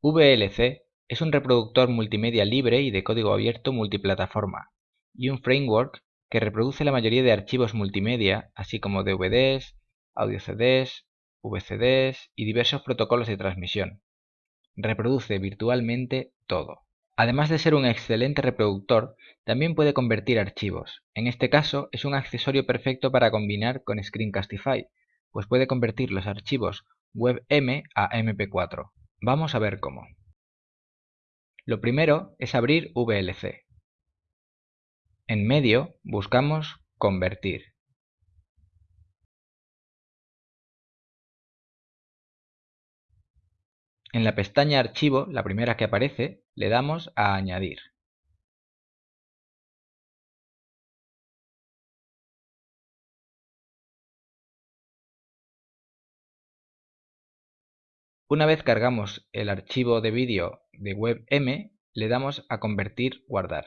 VLC es un reproductor multimedia libre y de código abierto multiplataforma, y un framework que reproduce la mayoría de archivos multimedia, así como DVDs, audio CDs, VCDs y diversos protocolos de transmisión. Reproduce virtualmente todo. Además de ser un excelente reproductor, también puede convertir archivos. En este caso, es un accesorio perfecto para combinar con Screencastify, pues puede convertir los archivos WebM a MP4. Vamos a ver cómo. Lo primero es abrir VLC. En medio buscamos Convertir. En la pestaña Archivo, la primera que aparece, le damos a Añadir. Una vez cargamos el archivo de vídeo de WebM, le damos a Convertir, Guardar.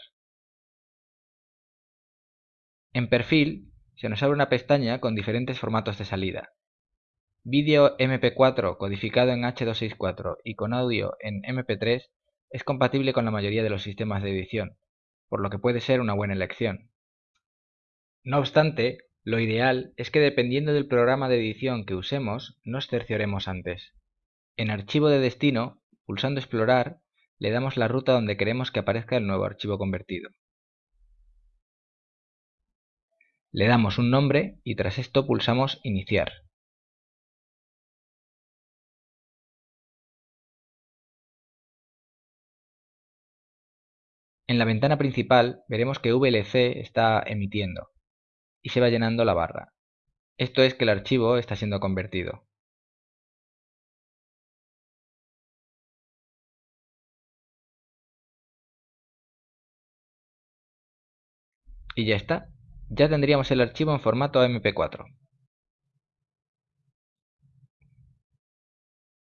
En Perfil se nos abre una pestaña con diferentes formatos de salida. Vídeo MP4 codificado en H264 y con audio en MP3 es compatible con la mayoría de los sistemas de edición, por lo que puede ser una buena elección. No obstante, lo ideal es que dependiendo del programa de edición que usemos, nos cercioremos antes. En Archivo de destino, pulsando Explorar, le damos la ruta donde queremos que aparezca el nuevo archivo convertido. Le damos un nombre y tras esto pulsamos Iniciar. En la ventana principal veremos que VLC está emitiendo y se va llenando la barra. Esto es que el archivo está siendo convertido. Y ya está, ya tendríamos el archivo en formato MP4.